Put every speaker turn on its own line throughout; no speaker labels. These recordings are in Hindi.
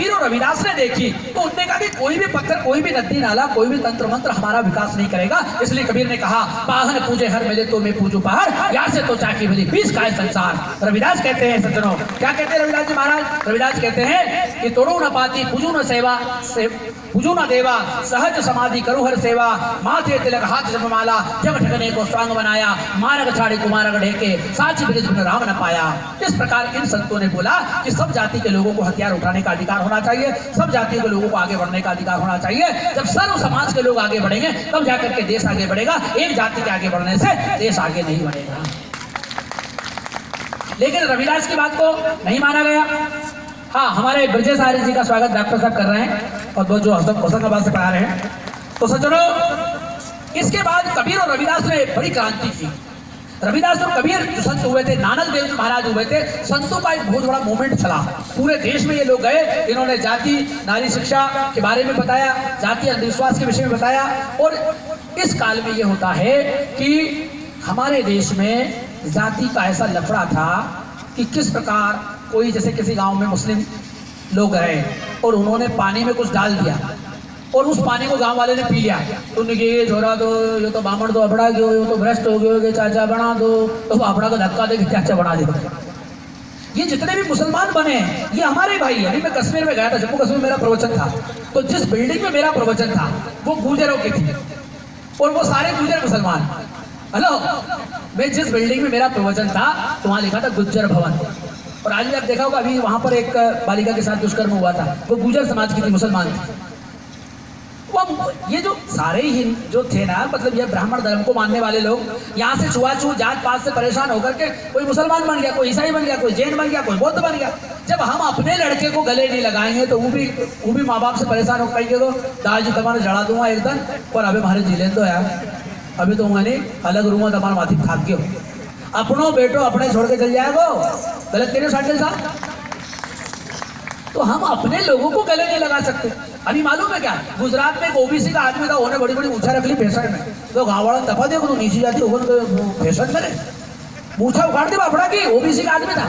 कबीर और रविदास ने देखी तो उनने कहा कि कोई भी पत्थर, कोई भी नदी नाला, कोई भी तंत्र मंत्र हमारा विकास नहीं करेगा। इसलिए कबीर ने कहा पाहन पूजे हर मिले तो मैं पूजू पहाड़, यहाँ से तो चाकी मिली बीस का है संसार। रविदास कहते हैं, सज्जनों, क्या कहते हैं रविदास जी महाराज? रविदास कहते हैं कि तोड़ो न पाती, पूजू न सेवा, से, पूजू न देवा, सहज समाधि करो हर सेवा। माथे तिलक, हाथ जपमाला जग ठगने को स्वांग बनाया, मारग छाड़ी कुमारग ढेके, साची ब्रिज राम न पाया। इस प्रकार इन संतों ने बोला कि सब जाति के लोगों को हथियार उठाने का अधिकार होना चाहिए। सब जातियों के लोगों को आगे बढ़ने का अधिकार होना चाहिए। जब सर्व समाज के लोग आगे बढ़ेंगे, तब जाकर के देश आगे बढ़ेगा। एक जाति के आगे बढ़ने से देश आगे नहीं बढ़ेगा। लेकिन रविदास की बात को नहीं माना गया। हाँ हमारे ब्रजेश आर्य जी का स्वागत डॉक्टर साहब कर रहे हैं और वो जो होशंगाबाद से पढ़ा रहे हैं। तो सज्जनों, इसके बाद कबीर और रविदास ने बड़ी क्रांति की रविदास और कबीर जो संत हुए थे, नानक देव महाराज हुए थे, संतों का एक बहुत बड़ा मूवमेंट चला। पूरे देश में ये लोग गए, इन्होंने जाति, नारी शिक्षा के बारे में बताया, जाति अंधविश्वास के विषय में बताया, और इस काल में ये होता है कि हमारे देश में जाति का ऐसा लफड़ा था कि किस प्रकार कोई, जैसे किसी गाँव में मुस्लिम लोग रहे, और उन्होंने पानी में कुछ डाल दिया। और उस पानी को गाँव वाले ने पी लिया। तो उन्होंने ये छोड़ा दो, ये तो बामण तो अबड़ा गयो ये तो भ्रष्ट हो गयो ये चाचा बना दो। तो वो को धक्का दे चाचा बना दे। ये जितने भी मुसलमान बने हैं, ये हमारे भाई हैं। अभी मैं कश्मीर में गया था, जम्मू कश्मीर मेरा प्रवचन था। तो जिस बिल्डिंग में मेरा प्रवचन था, वो गुजरों की थी। और वो सारे गुजर मुसलमान। हेलो? मैं जिस बिल्डिंग में मेरा प्रवचन था तो वहाँ लिखा था गुज्जर भवन। और आज भी आप देखा होगा, अभी वहाँ पर एक बालिका के साथ दुष्कर्म हुआ था। वो गुजर समाज की थी, मुसलमान थी। वो ये जो सारे ही जो थे ना मतलब ये ब्राह्मण धर्म को मानने वाले लोग, यहाँ से छुआछूत जात पात से परेशान होकर के कोई मुसलमान बन गया, कोई ईसाई बन गया, कोई जैन बन गया, कोई बौद्ध बन गया। जब हम अपने लड़के को गले नहीं लगाएँगे तो वो भी वो भी माँ बाप से परेशान हो कहेंगे तो दाल जी, तुम्हारे जड़ा दूँगा एक दिन पर अभी हमारे ज़िले तो यार अभी तो मैंने अलग रूम तुम्हारा माथी खाद के अपनो बेटो अपने छोड़ के चल जाएगा गलत तेरे साठ साहब? तो हम अपने लोगों को गले नहीं लगा सकते। अभी मालूम है क्या? गुजरात में एक ओबीसी का आदमी था, उन्होंने बड़ी बड़ी ऊँचा रख ली फ़ैशन में। तो गाँव वाला दफ़ा देखो तो नीची जाती होगा फ़ैशन करे ऊँचा उखाड़ दे बापड़ा की ओबीसी का आदमी था।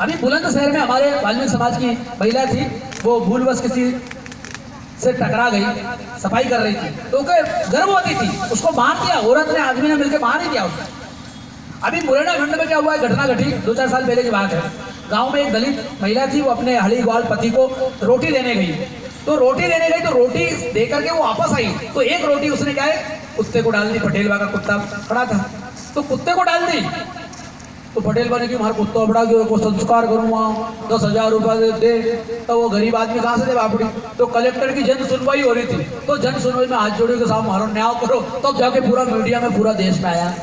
अभी बुलंद शहर में हमारे वाल्मीकि समाज की महिला थी, वो भूलवश किसी से टकरा गई, सफ़ाई कर रही थी। तो गर्भवती थी, उसको मार दिया, औरत ने आदमी ने मिलकर मार ही दिया उसको। अभी मुरैना खंड में क्या हुआ है, घटना घटी दो चार साल पहले की बात है। गाँव में एक दलित महिला थी, वो अपने हली ग्वाल पति को रोटी देने गई। तो रोटी देने गई तो रोटी दे करके वो वापस आई। तो एक रोटी उसने क्या है? कुत्ते को डाल दी पटेल का कुत्ता खड़ा था। तो कुत्ते को डाल दी। तो पटेल बने की हमारा कुत्ता बड़ा गया को संस्कार करूँगा दस हज़ार रुपया दे, दे। तो वो गरीब आदमी कहाँ से दे बापड़ी? तो कलेक्टर की जन सुनवाई हो रही थी। तो जन सुनवाई में हाथ जोड़े के साथ मारो न्याय करो। तो जाके पूरा मीडिया में पूरा देश में आया।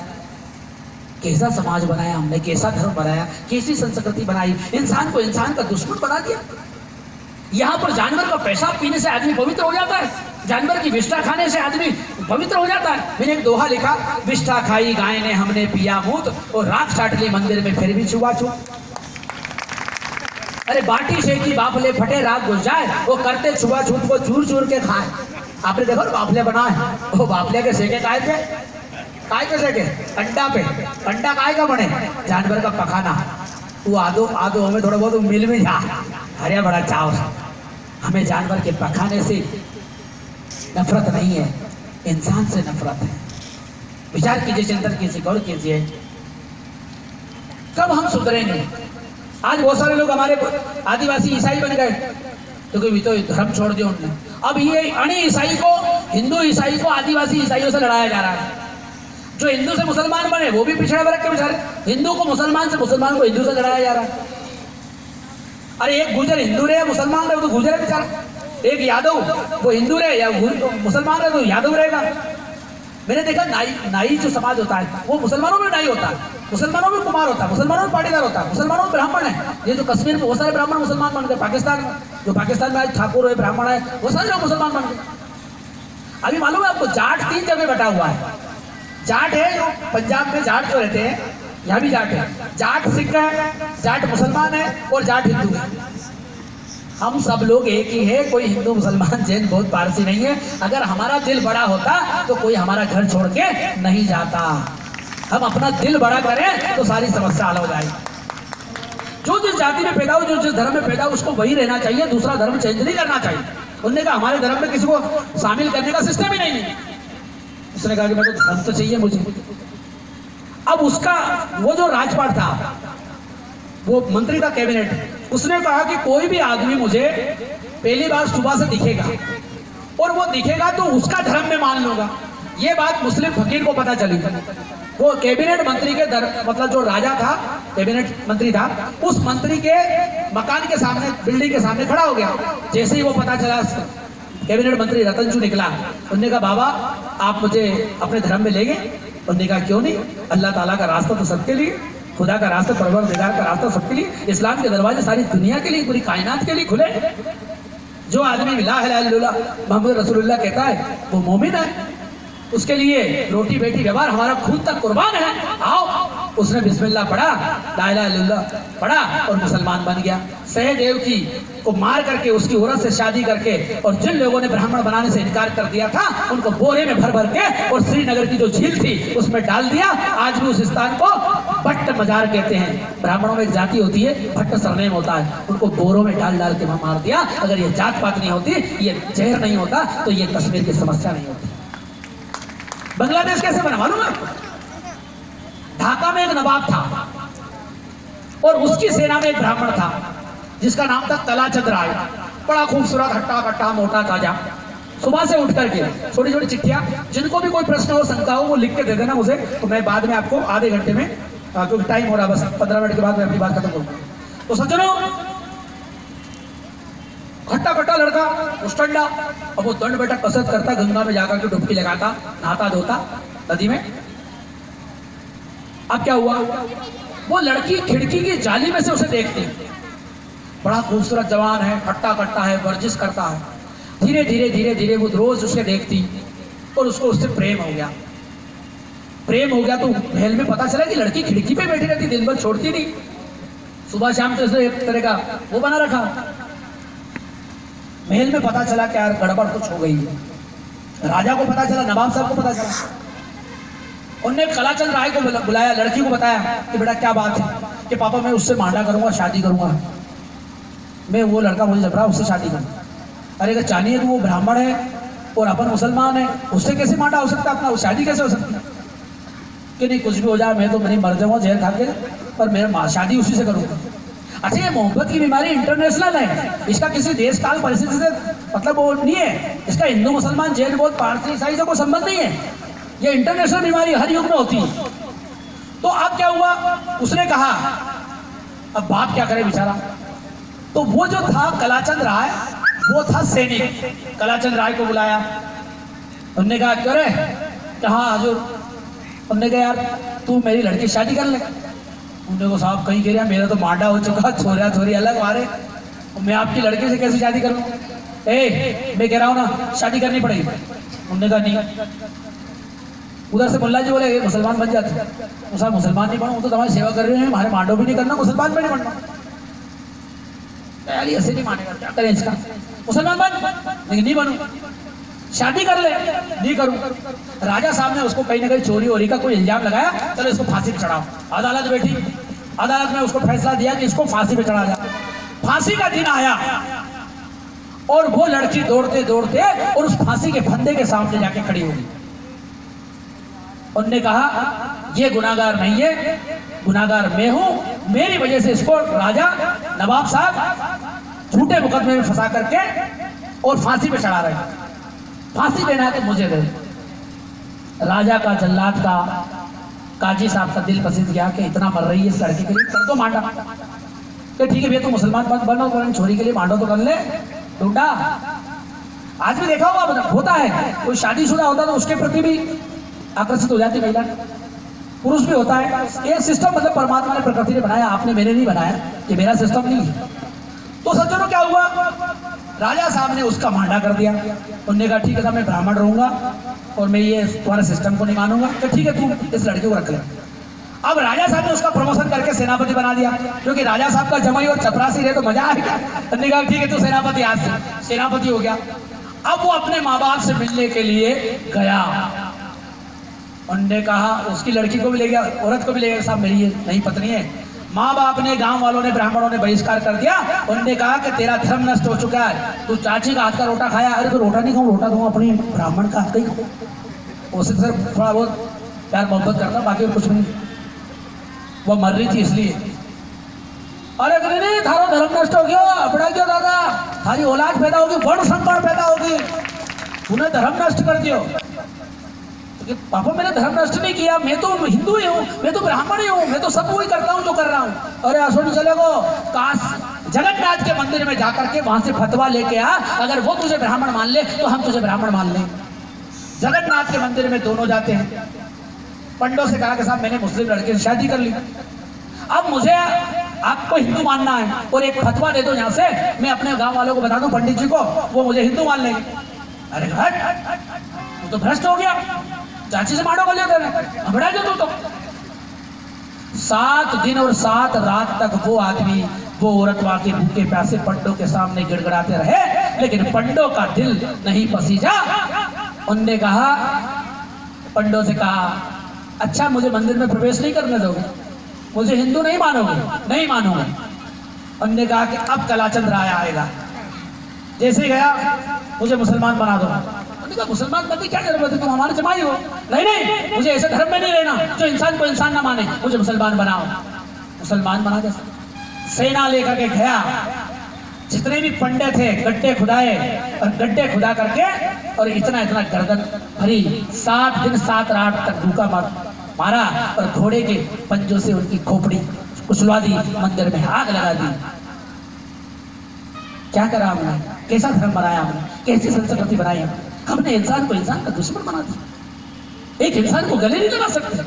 कैसा समाज बनाया हमने? कैसा धर्म बनाया? कैसी संस्कृति बनाई? इंसान को इंसान का दुश्मन बना दिया। यहाँ पर जानवर का पैसा पीने से आदमी पवित्र हो जाता है। जानवर की विष्ठा खाने से आदमी पवित्र हो जाता है। मैंने एक दोहा लिखा, विष्ठा खाई, गाय ने हमने पिया मूत और राख चाट ली मंदिर में, फिर भी छुआ छू अरे बाटी की बापले फटे रात घुस जाए, वो करते छुआ छूत को चूर चूर के खाए। आपने देखो बापले बनाए? वो बापले के सेके काय थे? काय के सेके? अंडा पे। अंडा काय का बने? जानवर का पखाना। वो आदो आदो हमें थोड़ा बहुत मिल में जा। अरे बड़ा चाव हमें जानवर के पखाने से नफरत नहीं है, इंसान से नफरत है। विचार कीजिए, चिंतन कीजिए, गौर कीजिए। कब हम सुधरेंगे? आज बहुत सारे लोग हमारे आदिवासी ईसाई बन गए तो कोई तो धर्म छोड़ दिया उन्होंने अब ये अणी ईसाई को, हिंदू ईसाई को, आदिवासी ईसाइयों से लड़ाया जा रहा है। जो हिंदू से मुसलमान बने, वो भी पिछड़े वर्ग के बेचारे हिंदू को मुसलमान से मुसलमान को हिंदू से लड़ाया जा रहा है। अरे एक गुजर हिंदू रहे मुसलमान रहे तो गुजर है बेचारा। एक यादव, वो हिंदू रहे या मुसलमान रहे तो यादव रहेगा। मैंने देखा नाई नाई जो समाज होता है, वो मुसलमानों में नाई होता है। मुसलमानों में कुमार होता है, मुसलमानों में पाटीदार होता है, मुसलमानों में ब्राह्मण है। ये जो कश्मीर में बहुत सारे ब्राह्मण मुसलमान बन गए, पाकिस्तान जो पाकिस्तान में आज ठाकुर है ब्राह्मण है वो सारे लोग मुसलमान बन गए। अभी मालूम है आपको, जाट तीन जगह बटा हुआ है। जाट है पंजाब में जाट जो रहते हैं यहाँ भी जाट है। जाट सिख है, जाट मुसलमान है और जाट हिंदू है। हम सब लोग एक ही है, कोई हिंदू मुसलमान जैन बहुत पारसी नहीं है। अगर हमारा दिल बड़ा होता तो कोई हमारा घर छोड़ के नहीं जाता। हम अपना दिल बड़ा करें तो सारी समस्या हल हो जाएगी। जो जिस जाति में पैदा हो जो जिस धर्म में पैदा हो उसको वही रहना चाहिए, दूसरा धर्म चेंज नहीं करना चाहिए। उन्होंने कहा, हमारे धर्म में किसी को शामिल करने का सिस्टम ही नहीं है। उसने कहा कि मैं तो धर्म तो चाहिए मुझे। अब उसका, वो जो राजपाट था, वो मंत्री का कैबिनेट, उसने कहा कि कोई भी आदमी मुझे पहली बार सुबह से दिखेगा, और वो दिखेगा तो उसका धर्म में मान लूँगा। ये बात मुस्लिम फकीर को पता चली। वो कैबिनेट मंत्री के दर मतलब जो राजा था, कैबिनेट मंत्री था, उस मंत्री के मकान के सामने, बिल्डिंग के सामने खड़ा हो गया। जैसे ही वो पता चला, कैबिनेट मंत्री रतनजू निकला। उन्होंने कहा, बाबा, आप मुझे अपने धर्म में ले गए उन्होंने कहा क्यों नहीं? अल्लाह ताला का रास्ता तो सबके लिए, खुदा का रास्ता परवर दिगार का रास्ता सबके लिए, इस्लाम के दरवाजे सारी दुनिया के लिए, पूरी कायनात के लिए खुले जो आदमी ला मोहम्मद रसूलुल्लाह कहता है, वो मोमिन है। उसके लिए रोटी बेटी व्यवहार हमारा खुद तक कुर्बान है। आओ उसने बिस्मिल्लाह पढ़ा, ला पढ़ा और मुसलमान बन गया। सहदेव की को मार करके, उसकी औरत से शादी करके और जिन लोगों ने ब्राह्मण बनाने से इनकार कर दिया था, उनको बोरे में भर भर के और श्रीनगर की जो झील थी, उसमें डाल दिया। आज भी उस स्थान को भट्ट मजार कहते हैं। ब्राह्मणों में एक जाति होती है, भट्ट सरनेम होता है। उनको बोरों में डाल डाल के वहाँ मार दिया। अगर ये जात पात नहीं होती, ये जहर नहीं होता तो ये कश्मीर की समस्या नहीं होती। बांग्लादेश कैसे बना? मालूम है ढाका में एक नवाब था और उसकी सेना में एक ब्राह्मण था, जिसका नाम था तलाचंद राय। बड़ा खूबसूरत हट्टा कट्टा मोटा ताज़ा। सुबह से उठ करके छोटी छोटी चिट्ठियाँ, जिनको भी कोई प्रश्न हो, शंका हो, वो लिख के दे देना मुझे तो मैं बाद में आपको आधे घंटे में क्योंकि टाइम हो रहा बस पंद्रह मिनट के बाद मैं अपनी बात खत्म करूँगा तो सज्जनों खट्टा खट्टा लड़का मुस्टंडा अब वो दंड बैठा कसरत करता, गंगा में जाकर के डुबकी लगाता नहाता धोता नदी में। अब क्या हुआ? वो लड़की खिड़की की जाली में से उसे देखती। बड़ा खूबसूरत जवान है, खट्टा कट्टा है, वर्जिश करता है। धीरे धीरे धीरे धीरे वो रोज उसे देखती और उसको उससे प्रेम हो गया। प्रेम हो गया तो महल में पता चला कि लड़की खिड़की पे बैठी रहती, दिन भर छोड़ती नहीं। सुबह शाम तो उसने एक तरह का वो बना रखा। महल में पता चला कि यार गड़बड़ कुछ हो गई है। राजा को पता चला, नवाब साहब को पता चला। उनने कलाचंद राय को बुलाया, लड़की को बताया कि बेटा, क्या बात है कि पापा, मैं उससे मांडा करूँगा, शादी करूँगा। मैं वो लड़का मुझे जब रहा उससे शादी करूँ। अरे, अगर चाहिए तो वो ब्राह्मण है और अपन मुसलमान है, उससे कैसे मांडा हो सकता अपना? शादी कैसे हो सकती कि नहीं, कुछ भी हो जाए, मैं तो मेरी मर जाऊँगा, जहर खा के, पर मैं शादी उसी से करूँगा। अच्छा ये मोहब्बत की बीमारी इंटरनेशनल है। इसका किसी देश काल परिस्थिति से मतलब वो नहीं है। इसका हिंदू, मुसलमान, जैन, बौद्ध, पारसी, ईसाई से कोई संबंध नहीं है। ये इंटरनेशनल बीमारी हर युग में होती है। तो अब क्या हुआ? उसने कहा, अब बाप क्या करे बेचारा? तो वो जो था, कलाचंद राय, वो था सैनिक। कलाचंद राय को बुलाया। उनने कहा करे कहा हजूर? उनने कहा, यार, तू मेरी लड़की शादी कर ले। उन्होंने को साहब, कहीं कह रहा मेरा तो मांडा हो चुका छोरिया छोरी अलग मारे। मैं आपकी लड़के से कैसे शादी करूँ? ए, मैं कह रहा हूँ ना, शादी करनी पड़ेगी। उन्होंने कहा, नहीं। उधर से मुल्ला जी बोले, ये मुसलमान बन जाते साहब, मुसलमान नहीं बनू तो तुम्हारी सेवा कर रहे हैं, हमारे मांडो भी नहीं करना, मुसलमान भी नहीं बनना। यार ऐसे नहीं मानेगा, क्या करें इसका? मुसलमान बन लेकिन नहीं बनू। शादी कर ले, नहीं करूँ। राजा साहब ने उसको कहीं ना कहीं चोरी वोरी का कोई इल्ज़ाम लगाया, चलो इसको फांसी पे चढ़ाओ। अदालत बैठी। अदालत में उसको फैसला दिया कि इसको फांसी पे चढ़ा जाए फांसी का दिन आया, और वो लड़की दौड़ते दौड़ते और उस फांसी के फंदे के सामने जाके खड़ी होगी उनने कहा, ये गुनागार नहीं है गुनागार मैं हूँ, मेरी वजह से इसको राजा नवाब साहब झूठे मुकदमे में फंसा करके और फांसी पे चढ़ा रहे फांसी देना तो मुझे दे राजा का जल्लाद का काजी साहब का दिल पसंद किया कि इतना मर रही है इस लड़के के लिए, कर दो मांडा। तो ठीक है भैया तो मुसलमान बन बनो तो छोरी के लिए मांडो तो कर ले। ढूंढा। आज भी देखा होगा, होता है। कोई शादीशुदा होता तो उसके प्रति भी आकर्षित हो जाती महिला। पुरुष भी होता है। ये सिस्टम मतलब परमात्मा ने प्रकृति ने बनाया, आपने मेरे नहीं बनाया, ये मेरा सिस्टम नहीं है। तो सज्जनों, क्या हुआ? राजा साहब ने उसका मांडा कर दिया। उन्होंने कहा, ठीक है साहब मैं ब्राह्मण रहूँगा और मैं ये तुम्हारे सिस्टम को नहीं मानूँगा। तो ठीक है तू इस लड़के को रख ले। अब राजा साहब ने उसका प्रमोशन करके सेनापति बना दिया। क्योंकि राजा साहब का जमाई और चपरासी रहे तो मज़ा आएगा उन्होंने कहा, ठीक है, तू सेनापति, आज सेनापति हो गया। अब वो अपने माँ बाप से मिलने के लिए गया। उन्होंने कहा, उसकी लड़की को भी ले गया, औरत को भी ले गया, साहब, मेरी नई पत्नी है। माँ बाप ने गाँव वालों ने, ब्राह्मणों ने बहिष्कार कर दिया। उन्होंने कहा कि तेरा धर्म नष्ट हो चुका है। तू चाची का हाथ का रोटा खाया। अरे तो रोटा नहीं खाऊं, रोटा दूँगा अपनी ब्राह्मण का हाथ का ही खाऊं। उससे सर थोड़ा बहुत प्यार मोहब्बत करता, बाकी कुछ नहीं। वो मर रही थी इसलिए। अरे कहते नहीं थारो धर्म नष्ट हो गया। अपना क्यों दादा? थारी औलाद पैदा होगी, वर्ण संकट पैदा होगी। तूने धर्म नष्ट कर दियो। पापा, मैंने धर्म नष्ट नहीं किया, मैं तो हिंदू ही हूँ, मैं तो ब्राह्मण ही हूँ, मैं तो सब वही करता हूँ जो कर रहा हूँ। अरे असोनी चले गो, काश जगन्नाथ के मंदिर में जाकर के वहाँ से फतवा लेके आ, अगर वो तुझे ब्राह्मण मान ले तो हम तुझे ब्राह्मण मान लें। जगन्नाथ के मंदिर में दोनों जाते हैं। पंडों से कहा कि, साहब, मैंने मुस्लिम लड़के से शादी कर ली। अब मुझे आपको हिंदू मानना है और एक फतवा दे दो यहाँ से, मैं अपने गाँव वालों को बता दूँ, पंडित जी को, वो मुझे हिंदू मान लेंगे। अरे हट तो भ्रष्ट हो गया। चाची से मारो गलिया तेरे हबड़ा जो तू तो। सात दिन और सात रात तक वो आदमी, वो औरत वहाँ के भूखे प्यासे पंडों के सामने गिड़गड़ाते रहे, लेकिन पंडों का दिल नहीं पसीजा। उनने कहा, पंडों से कहा अच्छा मुझे मंदिर में प्रवेश नहीं करने दोगे। मुझे हिंदू नहीं मानोगे नहीं मानोगे। उनने कहा कि अब कलाचंद राय आएगा। जैसे गया, मुझे मुसलमान बना दो। उन्होंने मुसलमान बनने की क्या ज़रूरत है? तुम हमारे जमाई हो। नहीं नहीं, मुझे ऐसे धर्म में नहीं रहना, जो इंसान को इंसान ना माने। मुझे मुसलमान बनाओ। मुसलमान बना दे सेना लेकर के गया। जितने भी पंडे थे, गड्ढे खुदाए, और गड्ढे खुदा करके, और इतना इतना गर्दन भरी, सात दिन, सात रात तक भूखा मार, मारा, और घोड़े के पंजों से उनकी खोपड़ी कुचलवा दी, मंदिर में आग लगा दी। क्या करा हमने? कैसा धर्म बनाया हमने? कैसी संस्कृति बनाई हमने? हमने इंसान को इंसान का दुश्मन बना दिया। एक इंसान को गले नहीं लगा सकते।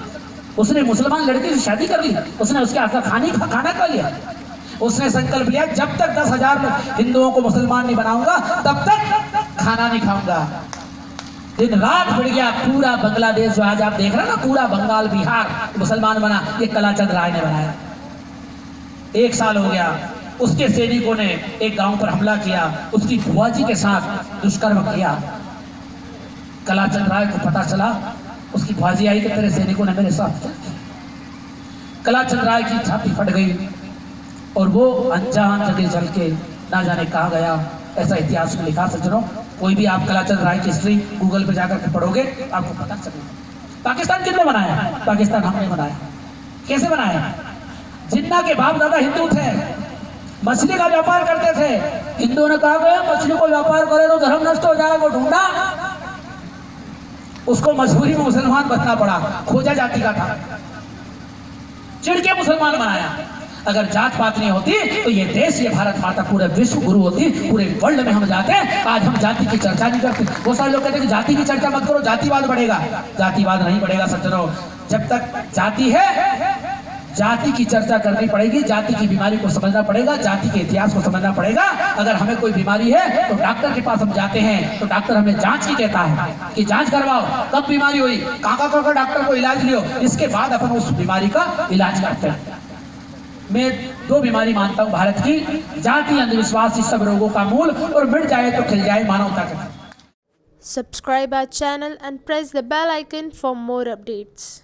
उसने मुसलमान लड़के से शादी कर ली। उसने उसके हाथ का खाने का खाना खा लिया। उसने संकल्प लिया, जब तक दस हज़ार हिंदुओं को मुसलमान नहीं बनाऊँगा, तब तक खाना नहीं खाऊँगा। दिन रात बढ़ गया, पूरा बांग्लादेश जो आज आप देख रहे हैं ना, पूरा बंगाल, बिहार, मुसलमान बना। ये कलाचंद राय ने बनाया। एक साल हो गया, उसके सैनिकों ने एक गाँव पर हमला किया। उसकी बुआ जी के साथ दुष्कर्म किया। कलाचंद राय को पता चला, उसकी बुआजी आई तेरे सैनिकों ने मेरे साथ कलाचंद राय की छाती फट गई, और वो अनजान जगह चल के ना जाने कहा गया, ऐसा इतिहास में लिखा सज्जनों कोई भी आप कलाचंद राय की हिस्ट्री गूगल पे जाकर के पढ़ोगे, आपको पता चलेगा पाकिस्तान किसने बनाया पाकिस्तान हमने बनाया कैसे बनाया जिन्ना के बाप दादा हिंदू थे, मछली का व्यापार करते थे। हिंदुओं ने कहा मछली को व्यापार करे तो धर्म नष्ट हो जाएगा वो ढूंढा। उसको मजबूरी में मुसलमान बनना पड़ा, खोजा जाति का था। चिड़के मुसलमान बनाया। अगर जात पात नहीं होती तो ये देश, ये भारत माता, पूरे विश्व गुरु होती, पूरे वर्ल्ड में हम जाते, आज हम जाति की चर्चा नहीं करते। बहुत सारे लोग कहते हैं कि जाति की चर्चा मत करो, जातिवाद बढ़ेगा। जातिवाद नहीं बढ़ेगा, सज्जनों। जब तक जाति है जाति की चर्चा करनी पड़ेगी, जाति की बीमारी को समझना पड़ेगा, जाति के इतिहास को समझना पड़ेगा। अगर हमें कोई बीमारी है तो डॉक्टर के पास हम जाते हैं तो डॉक्टर हमें जाँच की कहता है कि जाँच करवाओ, कब बीमारी हुई काका काका डॉक्टर को इलाज लियो, इसके बाद अपन उस बीमारी का इलाज करते हैं। मैं दो बीमारी मानता हूँ भारत की, जाति, अंधविश्वास, इस सब रोगों का मूल, और मिट जाए तो खिल जाए मानवता का
Subscribe our channel and press the bell icon for more updates.